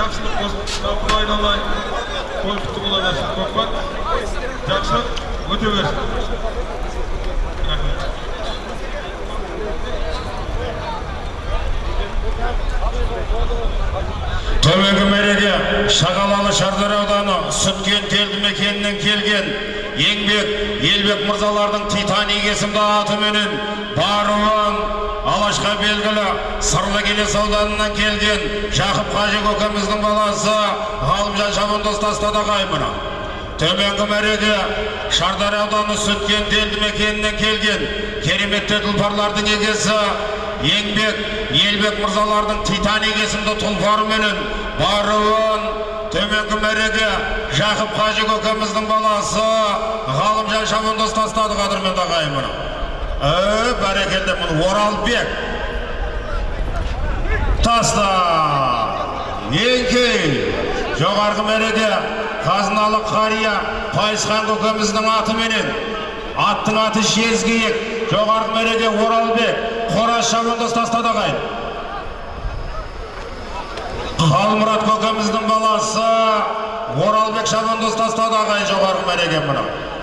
жақсылық жалпы айналайын той құтты бола берсін көкпар жақсылық өте берсін төменгі мәреге шағалалы шардар ауданы сүткент елді мекенінен келген еңбек елбек мырзалардың титаник есімді атыменен баруын алашқа белгілі сырлы келес ауданынан келген жақып қажы көкеміздің баласы ғалымжан шабандоз тастады ағайын төменгі мәреге шардар ауданы сүткент елді мекенінен келген кереметті тұлпарлардың егесі еңбек елбек мырзалардың титаник есімді тұлпарыменен баруын төменгі мәреге жақып қажы көкеміздің баласы ғалымжан шабандоз тастады қадірменді ағайын ә, бәрекелді міне оралбек таста еңкей жоғарғы мәреде қазыналы қария пайысхан көкеміздің атыменен аттың аты жезкиік жоғарғы мәреде оралбек қораз шабандоз тастады ағайын қалмұрат көкеміздің баласы оралбек шабандоз тастады ағайын жоғарғы мәреге мына